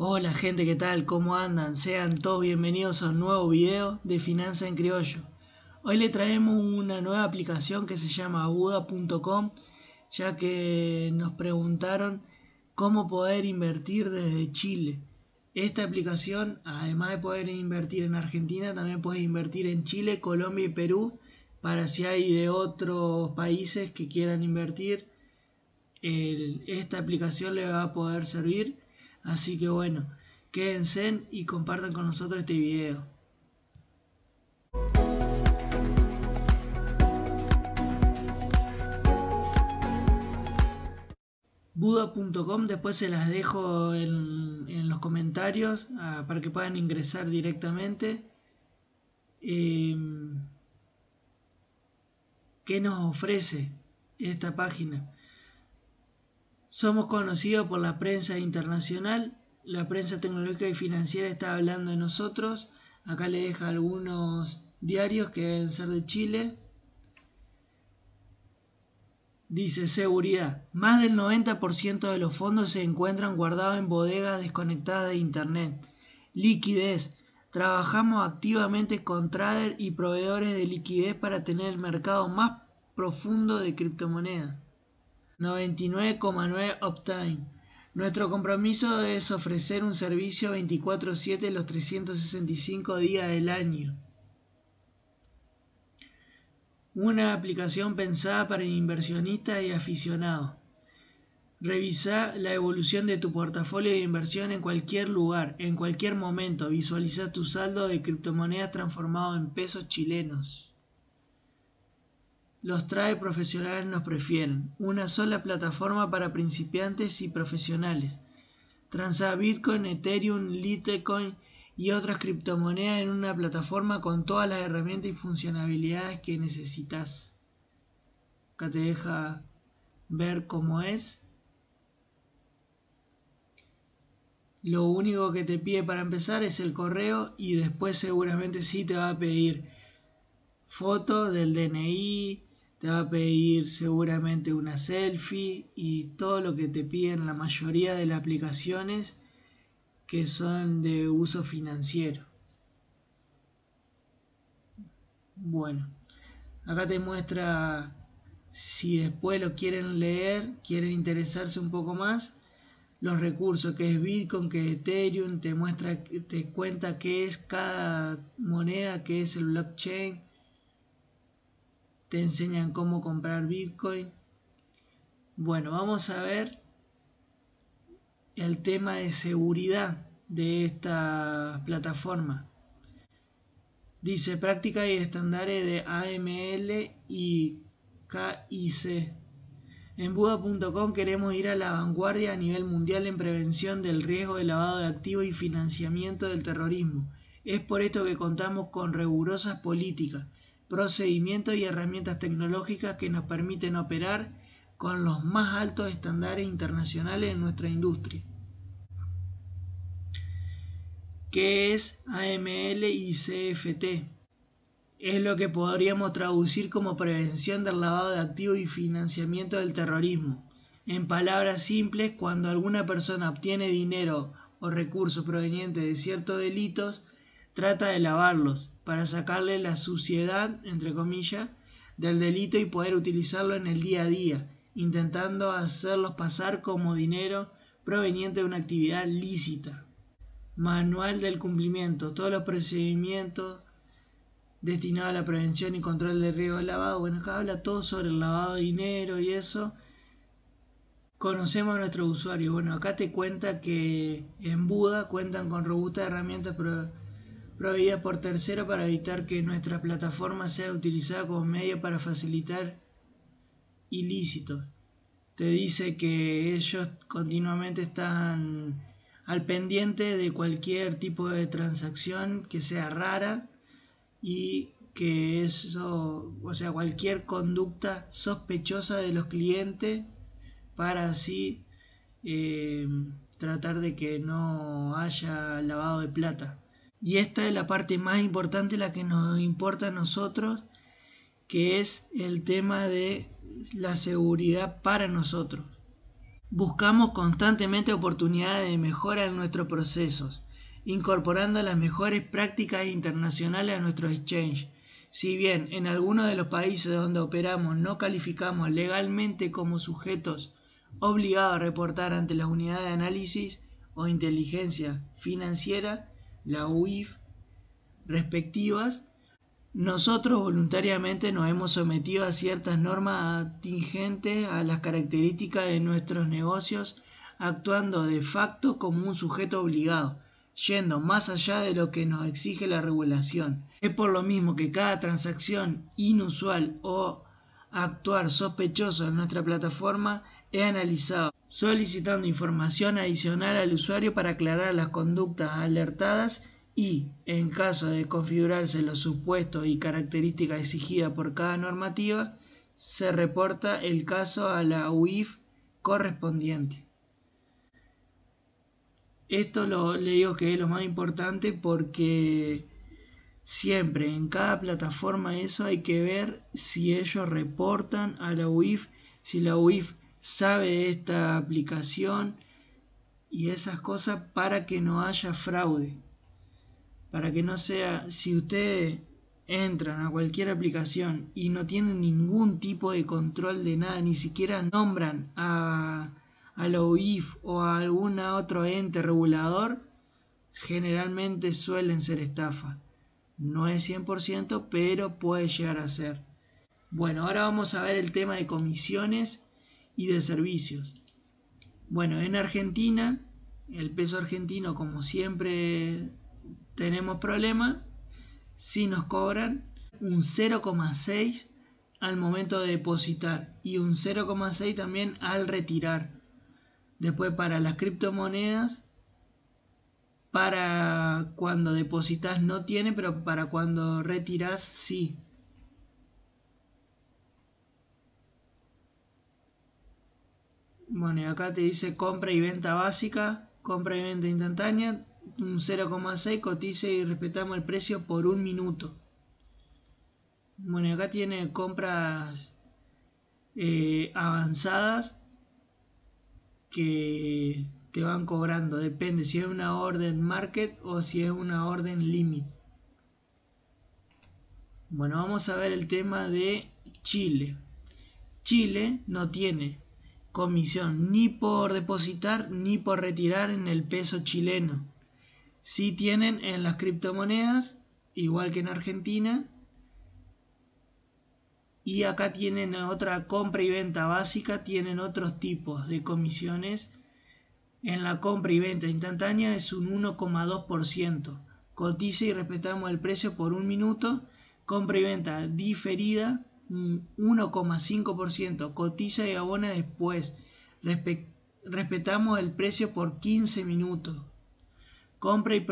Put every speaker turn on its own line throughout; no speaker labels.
Hola gente, ¿qué tal? ¿Cómo andan? Sean todos bienvenidos a un nuevo video de Finanza en Criollo. Hoy le traemos una nueva aplicación que se llama aguda.com ya que nos preguntaron cómo poder invertir desde Chile. Esta aplicación, además de poder invertir en Argentina, también puedes invertir en Chile, Colombia y Perú para si hay de otros países que quieran invertir. esta aplicación le va a poder servir Así que bueno, quédense y compartan con nosotros este video. Buda.com después se las dejo en, los comentarios ah, para que puedan ingresar directamente. Em, ¿Qué nos ofrece esta página? Somos conocidos por la prensa internacional, la prensa tecnológica y financiera está hablando de nosotros. Acá le deja algunos diarios que deben ser de Chile. Dice seguridad. Más del 90% de los fondos se encuentran guardados en bodegas desconectadas de Internet. Liquidez. Trabajamos activamente con traders y proveedores de liquidez para tener el mercado más profundo de criptomonedas. 99,9 uptime. Nuestro compromiso es ofrecer un servicio 24/7 los 365 días del año. Una aplicación pensada para inversionistas y aficionados. Revisa la evolución de tu portafolio de inversión en cualquier lugar, en cualquier momento. Visualiza tu saldo de criptomonedas transformado en pesos chilenos. Los trae profesionales nos prefieren. Una sola plataforma para principiantes y profesionales. Transa Bitcoin, Ethereum, Litecoin y otras criptomonedas en una plataforma con todas las herramientas y funcionalidades que necesitas. Acá te deja ver cómo es. Lo único que te pide para empezar es el correo y después seguramente sí te va a pedir foto del DNI, te va a pedir seguramente una selfie y todo lo que te piden la mayoría de las aplicaciones que son de uso financiero. Bueno, acá te muestra si después lo quieren leer, quieren interesarse un poco más, los recursos que es Bitcoin, que es Ethereum, te muestra, te cuenta qué es cada moneda, qué es el blockchain, te enseñan cómo comprar Bitcoin. Bueno, vamos a ver el tema de seguridad de esta plataforma. Dice práctica y estándares de AML y KIC. En Buda.com queremos ir a la vanguardia a nivel mundial en prevención del riesgo de lavado de activos y financiamiento del terrorismo. Es por esto que contamos con rigurosas políticas procedimientos y herramientas tecnológicas que nos permiten operar con los más altos estándares internacionales en nuestra industria. ¿Qué es AML y CFT? Es lo que podríamos traducir como prevención del lavado de activos y financiamiento del terrorismo. En palabras simples, cuando alguna persona obtiene dinero o recursos provenientes de ciertos delitos, trata de lavarlos, para sacarle la suciedad, entre comillas, del delito y poder utilizarlo en el día a día, intentando hacerlos pasar como dinero proveniente de una actividad lícita. Manual del cumplimiento. Todos los procedimientos destinados a la prevención y control del riesgo de lavado. Bueno, acá habla todo sobre el lavado de dinero y eso. Conocemos a nuestro usuario. Bueno, acá te cuenta que en Buda cuentan con robustas herramientas proveídas por tercero para evitar que nuestra plataforma sea utilizada como medio para facilitar ilícitos. Te dice que ellos continuamente están al pendiente de cualquier tipo de transacción que sea rara y que eso, o sea, cualquier conducta sospechosa de los clientes para así eh, tratar de que no haya lavado de plata. Y esta es la parte más importante, la que nos importa a nosotros, que es el tema de la seguridad para nosotros. Buscamos constantemente oportunidades de mejora en nuestros procesos, incorporando las mejores prácticas internacionales a nuestro exchange. Si bien en algunos de los países donde operamos no calificamos legalmente como sujetos obligados a reportar ante la unidad de análisis o inteligencia financiera, la UIF, respectivas, nosotros voluntariamente nos hemos sometido a ciertas normas atingentes a las características de nuestros negocios, actuando de facto como un sujeto obligado, yendo más allá de lo que nos exige la regulación. Es por lo mismo que cada transacción inusual o actuar sospechoso en nuestra plataforma es analizado, solicitando información adicional al usuario para aclarar las conductas alertadas y, en caso de configurarse los supuestos y características exigidas por cada normativa, se reporta el caso a la UIF correspondiente. Esto lo, le digo que es lo más importante porque siempre en cada plataforma eso hay que ver si ellos reportan a la UIF, si la UIF sabe de esta aplicación y esas cosas para que no haya fraude para que no sea, si ustedes entran a cualquier aplicación y no tienen ningún tipo de control de nada, ni siquiera nombran a, a la UIF o a algún otro ente regulador, generalmente suelen ser estafa. No es 100%, pero puede llegar a ser. Bueno, ahora vamos a ver el tema de comisiones y de servicios. Bueno, en Argentina, el peso argentino, como siempre tenemos problema si nos cobran un 0,6 al momento de depositar y un 0,6 también al retirar. Después para las criptomonedas, para cuando depositas no tiene, pero para cuando retiras sí. Bueno, y acá te dice compra y venta básica, compra y venta instantánea, un 0,6 cotice y respetamos el precio por un minuto. Bueno, acá tiene compras eh, avanzadas que te van cobrando. Depende si es una orden market o si es una orden limit. Bueno, vamos a ver el tema de Chile. Chile no tiene comisión ni por depositar ni por retirar en el peso chileno. Si tienen en las criptomonedas, igual que en Argentina. Y acá tienen otra compra y venta básica, tienen otros tipos de comisiones. En la compra y venta instantánea es un 1,2%. Cotiza y respetamos el precio por un minuto. Compra y venta diferida, un 1,5%. Cotiza y abona después. respetamos el precio por 15 minutos. Compra, y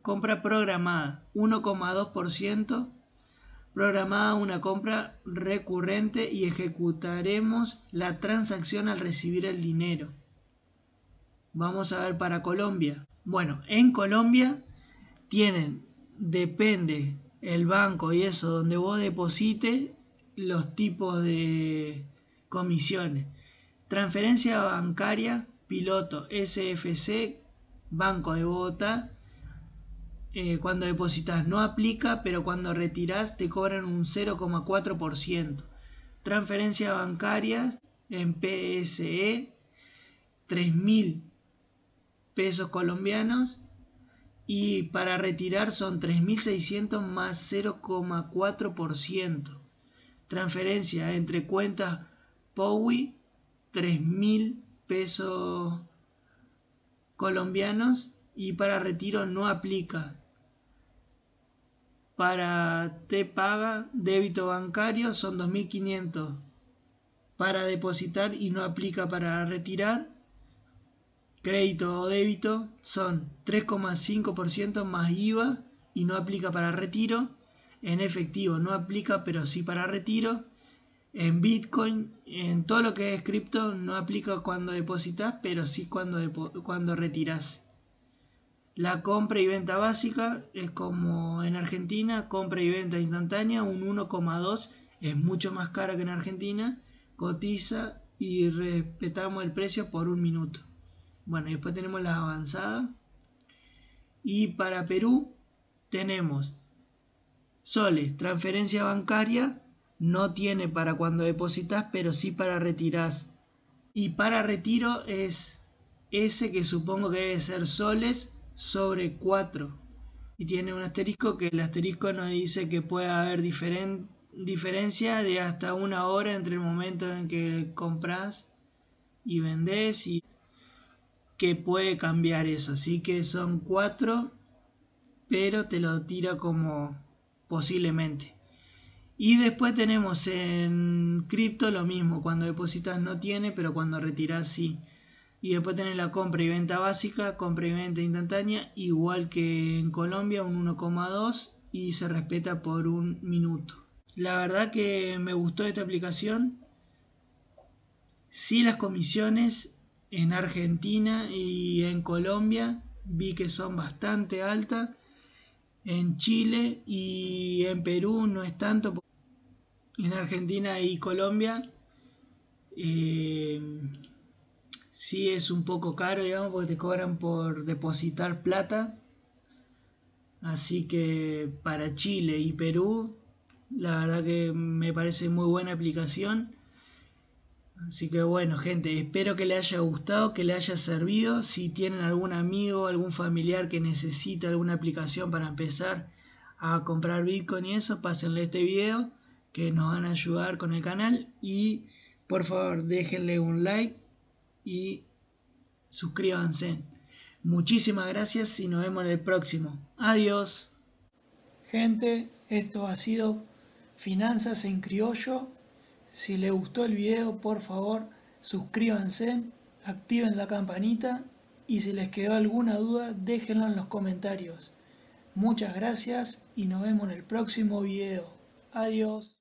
compra programada 1,2%. Programada una compra recurrente y ejecutaremos la transacción al recibir el dinero. Vamos a ver para Colombia. Bueno, en Colombia tienen, depende el banco y eso, donde vos deposite los tipos de comisiones. Transferencia bancaria, piloto SFC Banco de Bogotá, eh, cuando depositas no aplica, pero cuando retiras te cobran un 0,4%. Transferencia bancaria en PSE, 3.000 pesos colombianos y para retirar son 3.600 más 0,4%. Transferencia entre cuentas POWI, 3.000 pesos colombianos y para retiro no aplica. Para te paga débito bancario son 2.500 para depositar y no aplica para retirar. Crédito o débito son 3,5% más IVA y no aplica para retiro. En efectivo no aplica pero sí para retiro en Bitcoin, en todo lo que es cripto, no aplica cuando depositas, pero sí cuando, cuando retiras. La compra y venta básica es como en Argentina, compra y venta instantánea, un 1,2 es mucho más cara que en Argentina, cotiza y respetamos el precio por un minuto. Bueno, después tenemos las avanzadas. Y para Perú tenemos soles, transferencia bancaria, no tiene para cuando depositas, pero sí para retirar. Y para retiro es ese que supongo que debe ser soles sobre 4. Y tiene un asterisco que el asterisco nos dice que puede haber diferencia de hasta una hora entre el momento en que compras y vendes y que puede cambiar eso. Así que son 4, pero te lo tira como posiblemente. Y después tenemos en cripto lo mismo, cuando depositas no tiene, pero cuando retiras sí. Y después tenés la compra y venta básica, compra y venta instantánea, igual que en Colombia, un 1,2 y se respeta por un minuto. La verdad que me gustó esta aplicación. Sí las comisiones en Argentina y en Colombia vi que son bastante altas. En Chile y en Perú no es tanto en Argentina y Colombia eh, sí es un poco caro, digamos, porque te cobran por depositar plata. Así que para Chile y Perú, la verdad que me parece muy buena aplicación. Así que bueno, gente, espero que le haya gustado, que le haya servido. Si tienen algún amigo, algún familiar que necesita alguna aplicación para empezar a comprar Bitcoin y eso, pásenle este video que nos van a ayudar con el canal y por favor déjenle un like y suscríbanse. Muchísimas gracias y nos vemos en el próximo. Adiós. Gente, esto ha sido Finanzas en Criollo. Si les gustó el video, por favor, suscríbanse, activen la campanita y si les quedó alguna duda, déjenlo en los comentarios. Muchas gracias y nos vemos en el próximo video. Adiós.